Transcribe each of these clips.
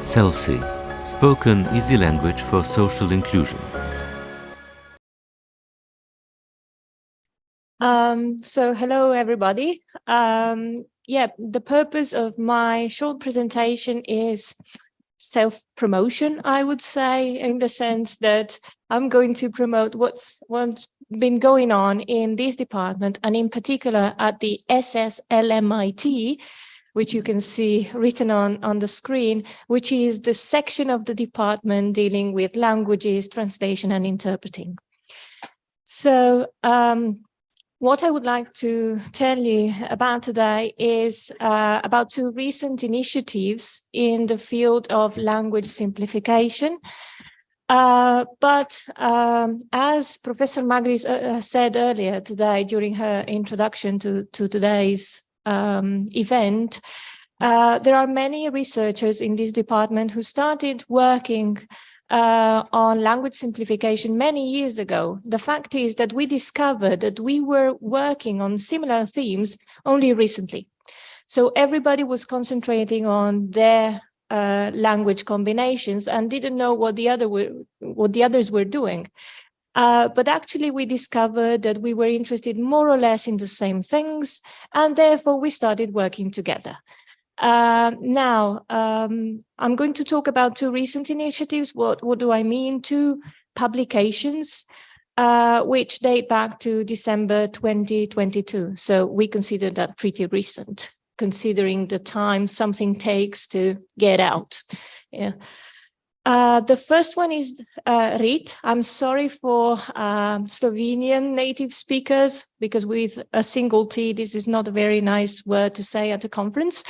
SELSI, spoken easy language for social inclusion. Um, so hello, everybody. Um, yeah, the purpose of my short presentation is self-promotion, I would say, in the sense that I'm going to promote what's, what's been going on in this department and in particular at the SSLMIT, which you can see written on, on the screen, which is the section of the department dealing with languages, translation and interpreting. So um, what I would like to tell you about today is uh, about two recent initiatives in the field of language simplification. Uh, but um, as Professor Magris uh, said earlier today during her introduction to, to today's um, event, uh, there are many researchers in this department who started working uh, on language simplification many years ago. The fact is that we discovered that we were working on similar themes only recently. So everybody was concentrating on their uh, language combinations and didn't know what the other were, what the others were doing. Uh, but actually we discovered that we were interested more or less in the same things, and therefore we started working together. Uh, now, um, I'm going to talk about two recent initiatives. What, what do I mean? Two publications, uh, which date back to December 2022. So we consider that pretty recent, considering the time something takes to get out. Yeah. Uh, the first one is uh, RIT. I'm sorry for um, Slovenian native speakers, because with a single T, this is not a very nice word to say at a conference,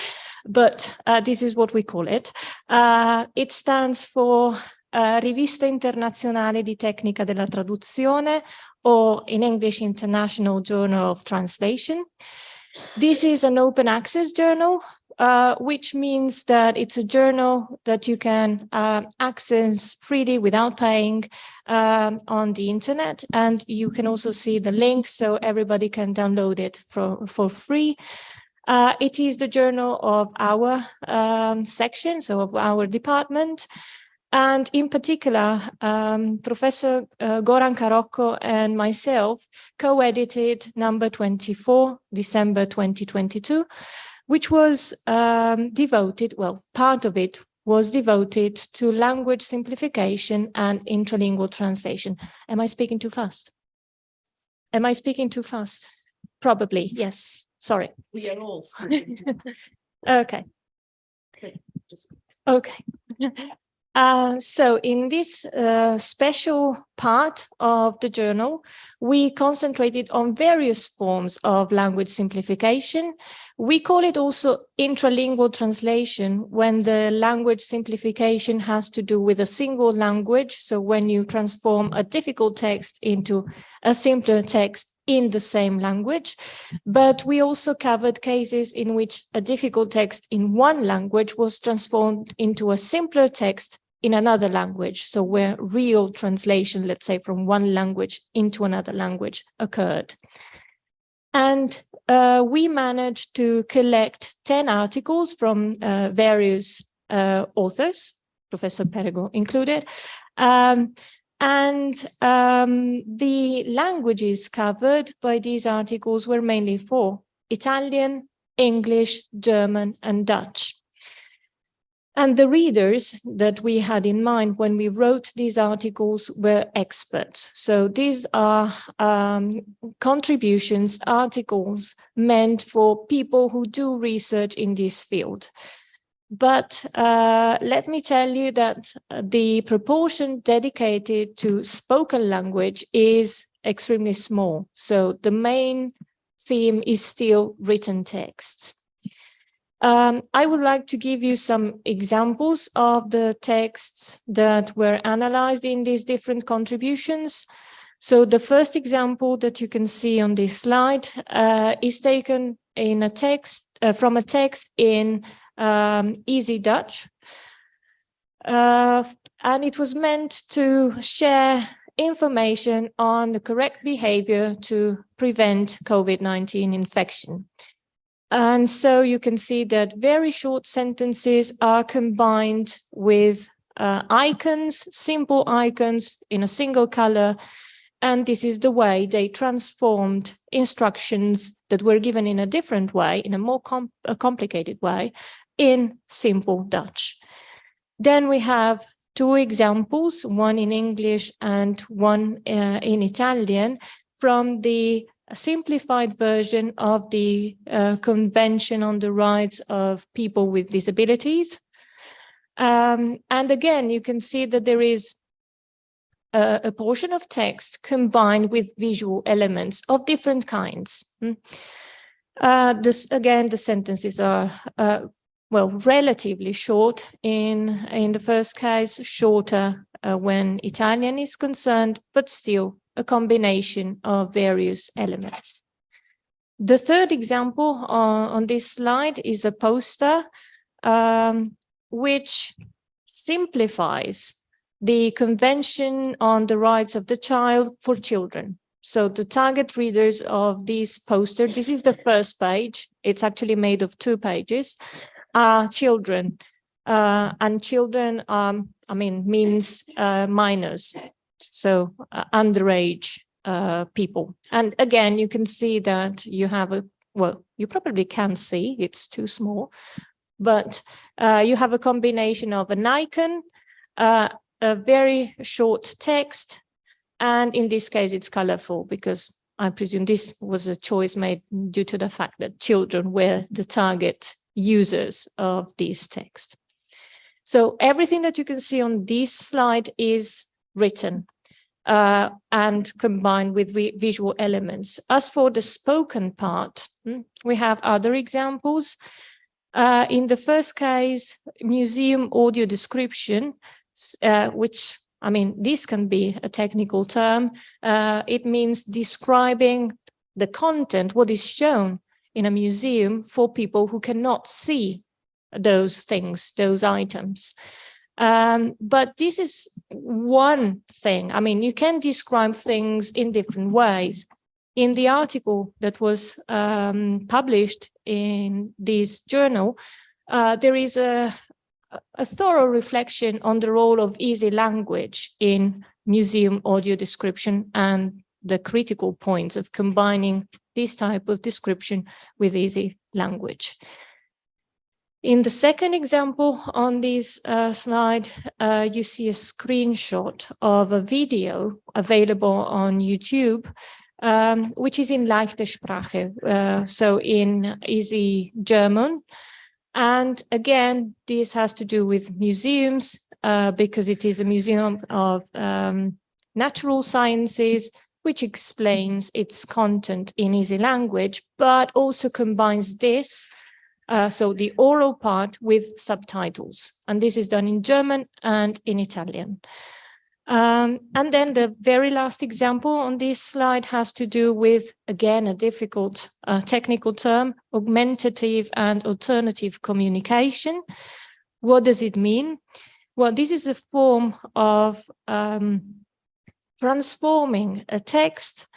but uh, this is what we call it. Uh, it stands for uh, Rivista Internazionale di Tecnica della Traduzione, or in English, International Journal of Translation. This is an open access journal uh, which means that it's a journal that you can uh, access freely without paying um, on the internet. And you can also see the link so everybody can download it for, for free. Uh, it is the journal of our um, section, so of our department. And in particular, um, Professor uh, Goranka Rocco and myself co-edited number 24, December 2022, which was um, devoted, well, part of it was devoted to language simplification and intralingual translation. Am I speaking too fast? Am I speaking too fast? Probably, yes. Sorry. We are all okay. Okay. Just... Okay. Uh, so in this uh, special part of the journal, we concentrated on various forms of language simplification. We call it also intralingual translation when the language simplification has to do with a single language. So when you transform a difficult text into a simpler text in the same language. But we also covered cases in which a difficult text in one language was transformed into a simpler text in another language. So where real translation, let's say from one language into another language occurred. And uh, we managed to collect 10 articles from uh, various uh, authors, Professor Perego included. Um, and um, the languages covered by these articles were mainly four, Italian, English, German, and Dutch. And the readers that we had in mind when we wrote these articles were experts. So these are um, contributions, articles meant for people who do research in this field. But uh, let me tell you that the proportion dedicated to spoken language is extremely small. So the main theme is still written texts. Um, I would like to give you some examples of the texts that were analyzed in these different contributions. So the first example that you can see on this slide uh, is taken in a text uh, from a text in um, Easy Dutch. Uh, and it was meant to share information on the correct behavior to prevent COVID-19 infection. And so you can see that very short sentences are combined with uh, icons, simple icons in a single color. And this is the way they transformed instructions that were given in a different way, in a more com a complicated way, in simple Dutch. Then we have two examples, one in English and one uh, in Italian, from the simplified version of the uh, Convention on the Rights of People with Disabilities. Um, and again, you can see that there is a, a, portion of text combined with visual elements of different kinds. Hmm. Uh, this again, the sentences are uh, well, relatively short in, in the first case, shorter uh, when Italian is concerned, but still a combination of various elements. The third example on, on this slide is a poster um, which simplifies the Convention on the Rights of the Child for Children. So the target readers of this poster, this is the first page. It's actually made of two pages are children. Uh, and children, um, I mean, means uh, minors, so uh, underage uh, people. And again, you can see that you have a, well, you probably can't see, it's too small, but uh, you have a combination of an icon, uh, a very short text, and in this case, it's colorful because I presume this was a choice made due to the fact that children were the target users of this text. So everything that you can see on this slide is written uh, and combined with visual elements. As for the spoken part, hmm, we have other examples. Uh, in the first case, museum audio description, uh, which, I mean, this can be a technical term. Uh, it means describing the content, what is shown in a museum for people who cannot see those things, those items. Um, but this is one thing. I mean, you can describe things in different ways. In the article that was um, published in this journal, uh, there is a, a thorough reflection on the role of easy language in museum audio description and the critical points of combining this type of description with easy language. In the second example on this uh, slide, uh, you see a screenshot of a video available on YouTube, um, which is in leichte Sprache, uh, so in easy German. And again, this has to do with museums uh, because it is a museum of um, natural sciences, which explains its content in easy language, but also combines this, uh, so the oral part with subtitles. And this is done in German and in Italian. Um, and then the very last example on this slide has to do with, again, a difficult uh, technical term, augmentative and alternative communication. What does it mean? Well, this is a form of um, transforming a text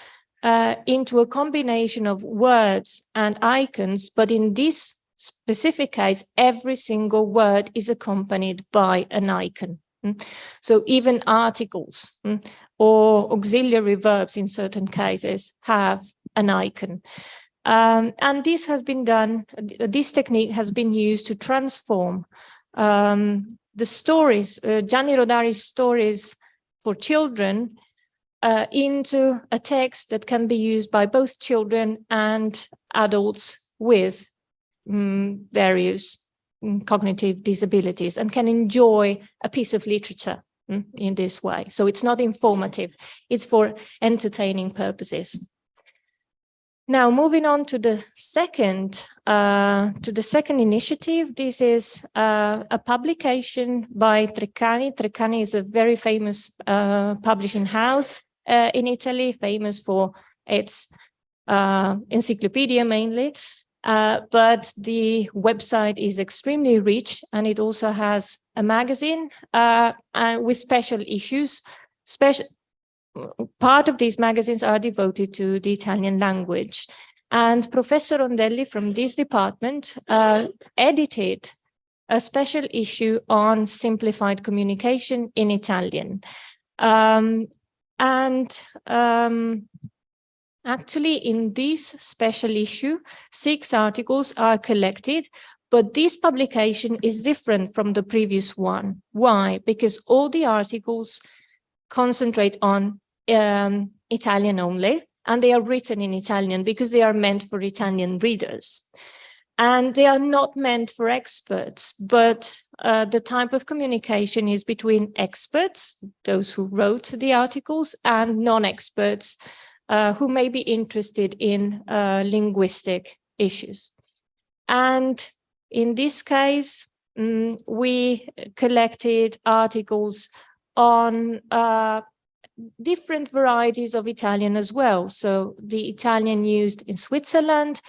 uh, into a combination of words and icons, but in this specific case, every single word is accompanied by an icon. Mm. So even articles mm, or auxiliary verbs in certain cases have an icon. Um, and this has been done, this technique has been used to transform um, the stories, uh, Gianni Rodari's stories for children uh, into a text that can be used by both children and adults with um, various um, cognitive disabilities and can enjoy a piece of literature um, in this way. So it's not informative, it's for entertaining purposes. Now, moving on to the second uh, to the second initiative, this is uh, a publication by Treccani. Treccani is a very famous uh, publishing house uh, in Italy, famous for its uh, encyclopedia mainly. Uh, but the website is extremely rich and it also has a magazine uh, with special issues. Special part of these magazines are devoted to the Italian language. And Professor Rondelli from this department uh, edited a special issue on simplified communication in Italian. Um, and um, actually in this special issue, six articles are collected, but this publication is different from the previous one. Why? Because all the articles concentrate on um, Italian only, and they are written in Italian because they are meant for Italian readers. And they are not meant for experts, but uh, the type of communication is between experts, those who wrote the articles, and non-experts uh, who may be interested in uh, linguistic issues. And in this case, um, we collected articles on uh, different varieties of Italian as well. So the Italian used in Switzerland,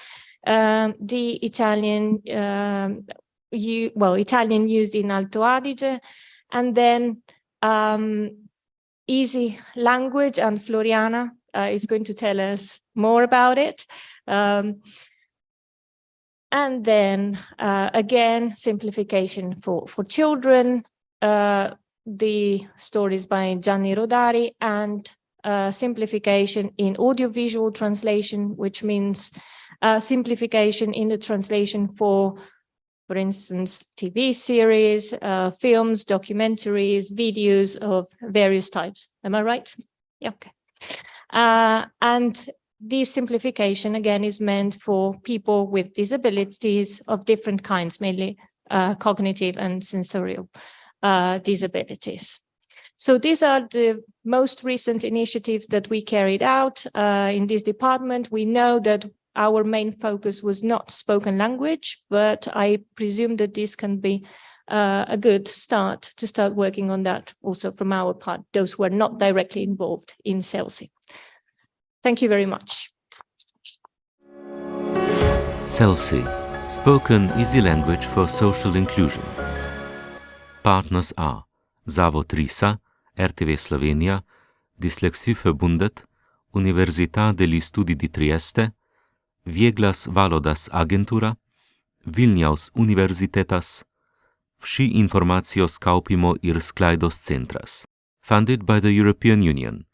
um, the Italian, um, you, well, Italian used in Alto Adige, and then um, easy language and Floriana uh, is going to tell us more about it. Um, and then uh, again, simplification for, for children, uh, the stories by Gianni Rodari and uh, simplification in audiovisual translation, which means uh, simplification in the translation for, for instance, TV series, uh, films, documentaries, videos of various types. Am I right? Yeah, okay. Uh, and this simplification, again, is meant for people with disabilities of different kinds, mainly uh, cognitive and sensorial uh, disabilities. So these are the most recent initiatives that we carried out uh, in this department. We know that our main focus was not spoken language, but I presume that this can be uh, a good start to start working on that also from our part, those who are not directly involved in SELSI. Thank you very much. CELSI, spoken easy language for social inclusion. Partners are Zavod RISA, RTV Slovenija, Dyslexie Verbundet, Università degli Studi di Trieste, Vieglas Valodas Agentura, Vilnius Universitetas, Vsi informacijos kaupimo ir sklaidos centras. Funded by the European Union.